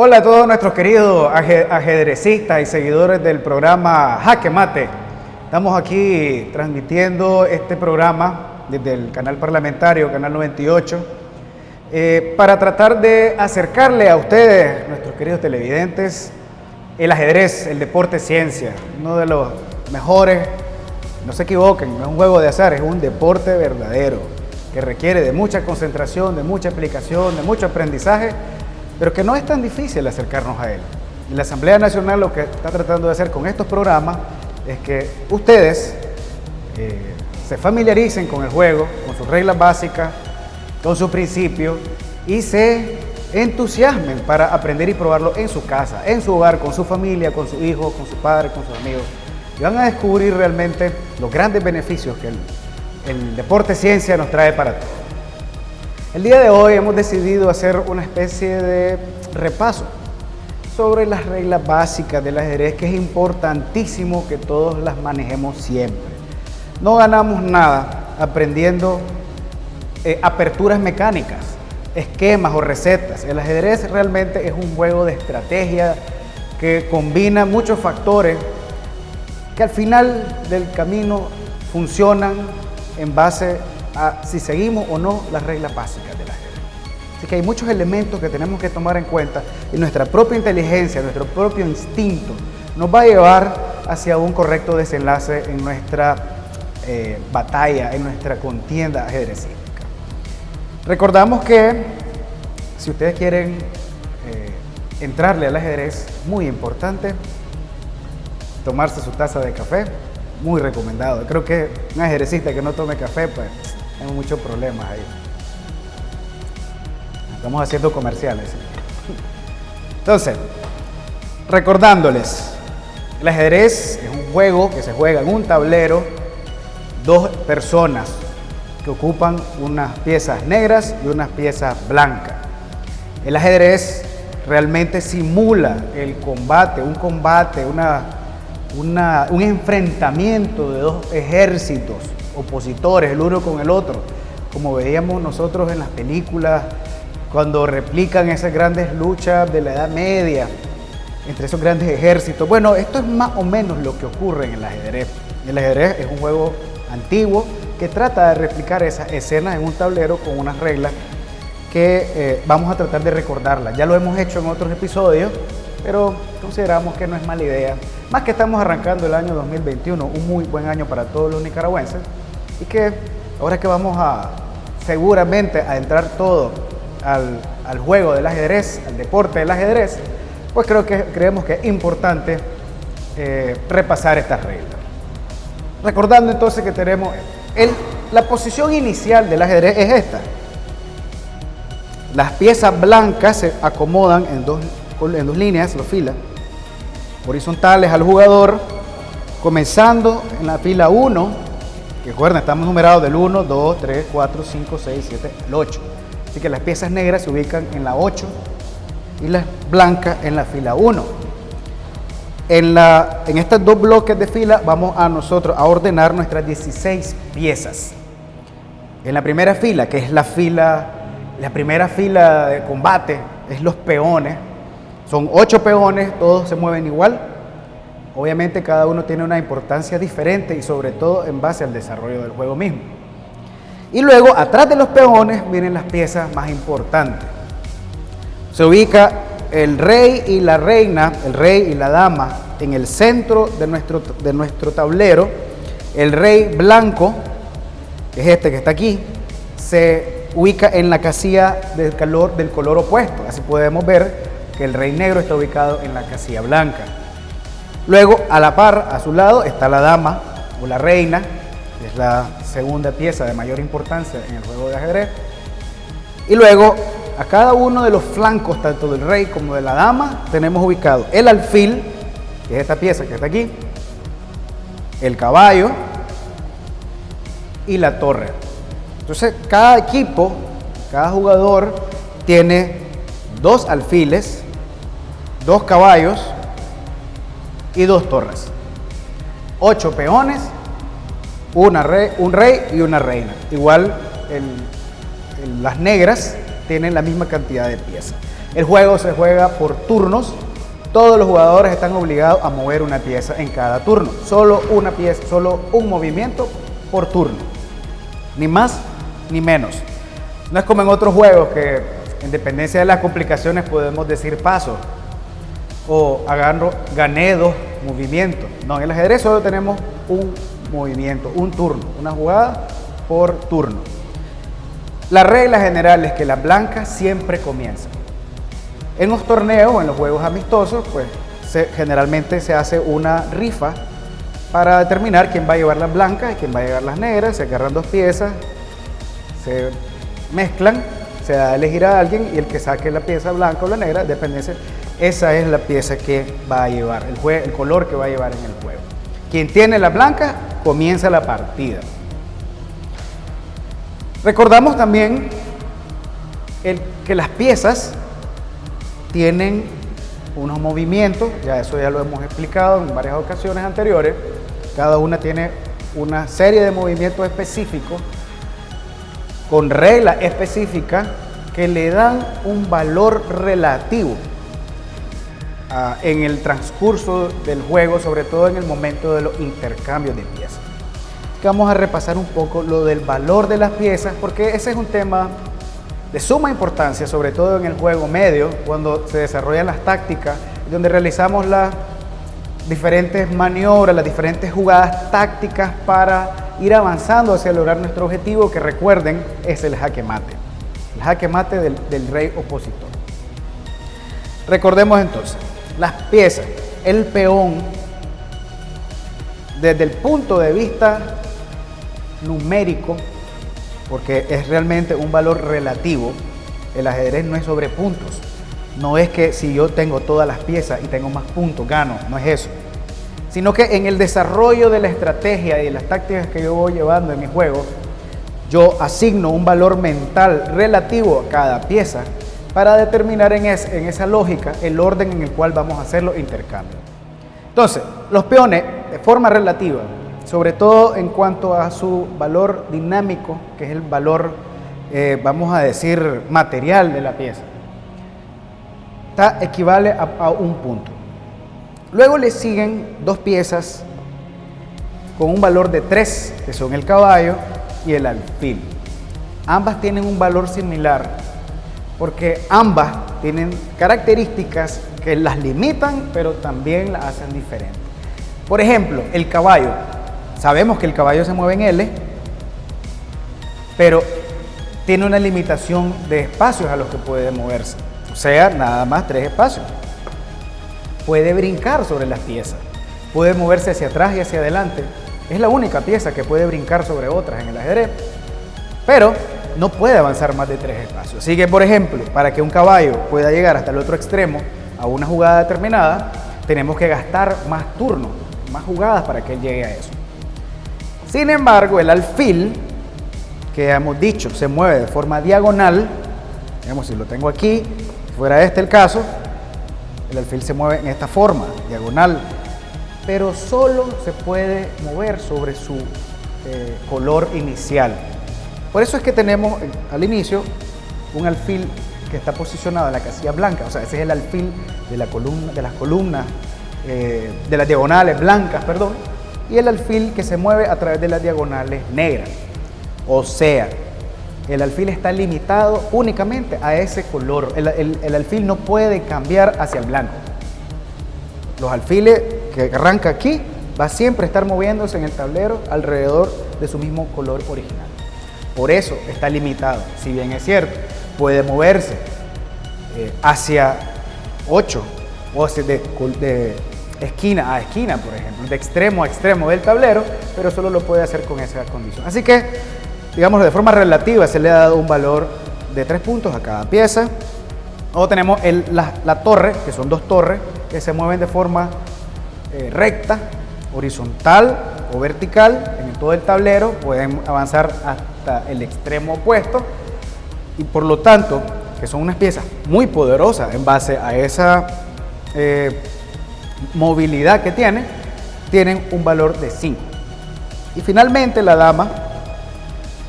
Hola a todos nuestros queridos ajedrecistas y seguidores del programa Jaque Mate. Estamos aquí transmitiendo este programa desde el canal parlamentario, Canal 98, eh, para tratar de acercarle a ustedes, nuestros queridos televidentes, el ajedrez, el deporte ciencia, uno de los mejores, no se equivoquen, no es un juego de azar, es un deporte verdadero, que requiere de mucha concentración, de mucha aplicación, de mucho aprendizaje, pero que no es tan difícil acercarnos a él. Y la Asamblea Nacional lo que está tratando de hacer con estos programas es que ustedes eh, se familiaricen con el juego, con sus reglas básicas, con sus principios y se entusiasmen para aprender y probarlo en su casa, en su hogar, con su familia, con su hijo, con su padre, con sus amigos. Y van a descubrir realmente los grandes beneficios que el, el deporte ciencia nos trae para todos. El día de hoy hemos decidido hacer una especie de repaso sobre las reglas básicas del ajedrez que es importantísimo que todos las manejemos siempre. No ganamos nada aprendiendo eh, aperturas mecánicas, esquemas o recetas. El ajedrez realmente es un juego de estrategia que combina muchos factores que al final del camino funcionan en base si seguimos o no las reglas básicas del ajedrez. Así que hay muchos elementos que tenemos que tomar en cuenta y nuestra propia inteligencia, nuestro propio instinto nos va a llevar hacia un correcto desenlace en nuestra eh, batalla, en nuestra contienda ajedrecística. Recordamos que si ustedes quieren eh, entrarle al ajedrez, muy importante tomarse su taza de café, muy recomendado. Creo que un ajedrecista que no tome café, pues hay muchos problemas ahí. Estamos haciendo comerciales. Entonces, recordándoles, el ajedrez es un juego que se juega en un tablero, dos personas que ocupan unas piezas negras y unas piezas blancas. El ajedrez realmente simula el combate, un combate, una, un enfrentamiento de dos ejércitos opositores, el uno con el otro, como veíamos nosotros en las películas cuando replican esas grandes luchas de la Edad Media entre esos grandes ejércitos. Bueno, esto es más o menos lo que ocurre en el ajedrez. El ajedrez es un juego antiguo que trata de replicar esas escenas en un tablero con unas reglas que eh, vamos a tratar de recordarlas. Ya lo hemos hecho en otros episodios, pero consideramos que no es mala idea. Más que estamos arrancando el año 2021, un muy buen año para todos los nicaragüenses, y que ahora que vamos a seguramente a entrar todo al, juego del ajedrez, al deporte del ajedrez, pues creo que creemos que es importante eh, repasar estas reglas. Recordando entonces que tenemos el, la posición inicial del ajedrez es esta. Las piezas blancas se acomodan en dos, en dos líneas, dos filas, horizontales al jugador, comenzando en la fila 1, que recuerden, estamos numerados del 1, 2, 3, 4, 5, 6, 7, el 8. Así que las piezas negras se ubican en la 8 y las blancas en la fila 1. En, la, en estos dos bloques de fila vamos a nosotros a ordenar nuestras 16 piezas. En la primera fila, que es la fila, la primera fila de combate, es los peones. Son 8 peones, todos se mueven igual. Obviamente cada uno tiene una importancia diferente y sobre todo en base al desarrollo del juego mismo. Y luego, atrás de los peones, vienen las piezas más importantes. Se ubica el rey y la reina, el rey y la dama, en el centro de nuestro, de nuestro tablero. El rey blanco, que es este que está aquí, se ubica en la casilla del, del color opuesto. Así podemos ver que el rey negro está ubicado en la casilla blanca. Luego, a la par, a su lado, está la dama o la reina, es la segunda pieza de mayor importancia en el juego de ajedrez. Y luego, a cada uno de los flancos, tanto del rey como de la dama, tenemos ubicado el alfil, que es esta pieza que está aquí, el caballo y la torre. Entonces, cada equipo, cada jugador tiene dos alfiles, dos caballos y dos torres. Ocho peones una rey, un rey y una reina. Igual las negras tienen la misma cantidad de piezas. El juego se juega por turnos. Todos los jugadores están obligados a mover una pieza en cada turno. Solo una pieza, solo un movimiento por turno. Ni más ni menos. No es como en otros juegos que en dependencia de las complicaciones podemos decir paso o agarro, gané dos movimientos. No, en el ajedrez solo tenemos un movimiento, un turno, una jugada por turno. La regla general es que las blancas siempre comienzan. En los torneos en los juegos amistosos, pues generalmente se hace una rifa para determinar quién va a llevar las blancas y quién va a llevar las negras. Se agarran dos piezas, se mezclan, se da a elegir a alguien y el que saque la pieza blanca o la negra, depende, esa es la pieza que va a llevar, el, el color que va a llevar en el juego. Quien tiene la blanca, comienza la partida. Recordamos también el, que las piezas tienen unos movimientos, ya eso ya lo hemos explicado en varias ocasiones anteriores, cada una tiene una serie de movimientos específicos con reglas específicas que le dan un valor relativo ah, en el transcurso del juego, sobre todo en el momento de los intercambios de piezas. Vamos a repasar un poco lo del valor de las piezas, porque ese es un tema de suma importancia, sobre todo en el juego medio, cuando se desarrollan las tácticas, donde realizamos las diferentes maniobras, las diferentes jugadas tácticas para ir avanzando hacia lograr nuestro objetivo, que recuerden es el jaque mate, el jaque mate del, del rey opositor. Recordemos entonces, las piezas, el peón, desde el punto de vista numérico, porque es realmente un valor relativo. El ajedrez no es sobre puntos. No es que si yo tengo todas las piezas y tengo más puntos, gano. No es eso. Sino que en el desarrollo de la estrategia y de las tácticas que yo voy llevando en mi juego, yo asigno un valor mental relativo a cada pieza para determinar en, esa lógica el orden en el cual vamos a hacer los intercambios. Entonces, los peones, de forma relativa, sobre todo en cuanto a su valor dinámico, que es el valor, eh, vamos a decir, material de la pieza. Está, equivale a, un punto. Luego le siguen dos piezas con un valor de 3, que son el caballo y el alfil. Ambas tienen un valor similar porque ambas tienen características que las limitan, pero también las hacen diferentes. Por ejemplo, el caballo Sabemos que el caballo se mueve en L, pero tiene una limitación de espacios a los que puede moverse. O sea, nada más tres espacios. Puede brincar sobre las piezas. Puede moverse hacia atrás y hacia adelante. Es la única pieza que puede brincar sobre otras en el ajedrez. Pero no puede avanzar más de tres espacios. Así que, por ejemplo, para que un caballo pueda llegar hasta el otro extremo a una jugada determinada, tenemos que gastar más turnos, más jugadas para que él llegue a eso. Sin embargo, el alfil, que hemos dicho, se mueve de forma diagonal, digamos, si lo tengo aquí, fuera este el caso, el alfil se mueve en esta forma, diagonal, pero solo se puede mover sobre su eh, color inicial. Por eso es que tenemos eh, al inicio un alfil que está posicionado en la casilla blanca, o sea, ese es el alfil de, la columna, de las columnas, eh, de las diagonales blancas, perdón, y el alfil que se mueve a través de las diagonales negras. O sea, el alfil está limitado únicamente a ese color. El, alfil no puede cambiar hacia el blanco. Los alfiles que arranca aquí va siempre a estar moviéndose en el tablero alrededor de su mismo color original. Por eso está limitado. Si bien es cierto, puede moverse eh, hacia 8 o hacia de, esquina a esquina, por ejemplo, de extremo a extremo del tablero, pero solo lo puede hacer con esa condición. Así que, digamos, de forma relativa se le ha dado un valor de tres puntos a cada pieza. Luego tenemos la, torre, que son dos torres, que se mueven de forma eh, recta, horizontal o vertical en todo el tablero, pueden avanzar hasta el extremo opuesto y por lo tanto, que son unas piezas muy poderosas en base a esa eh, movilidad que tiene, tienen un valor de 5. Y finalmente la dama,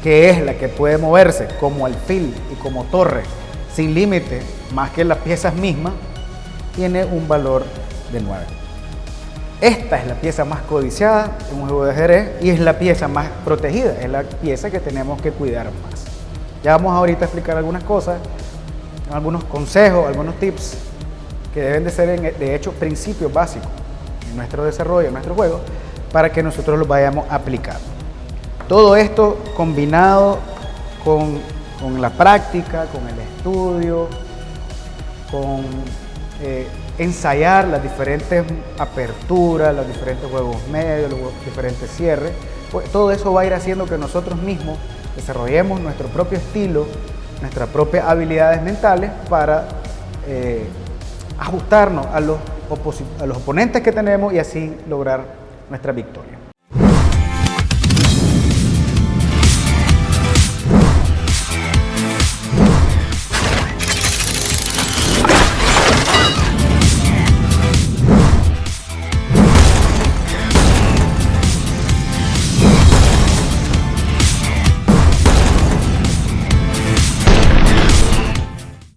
que es la que puede moverse como alfil y como torre sin límite más que las piezas mismas, tiene un valor de 9. Esta es la pieza más codiciada en un juego de ajedrez y es la pieza más protegida, es la pieza que tenemos que cuidar más. Ya vamos ahorita a explicar algunas cosas, algunos consejos, algunos tips que deben de ser, de hecho, principios básicos en nuestro desarrollo, en nuestro juego, para que nosotros los vayamos aplicando. Todo esto combinado con, con la práctica, con el estudio, con eh, ensayar las diferentes aperturas, los diferentes juegos medios, los diferentes cierres, pues todo eso va a ir haciendo que nosotros mismos desarrollemos nuestro propio estilo, nuestras propias habilidades mentales para eh, ajustarnos a los, a los oponentes que tenemos y así lograr nuestra victoria.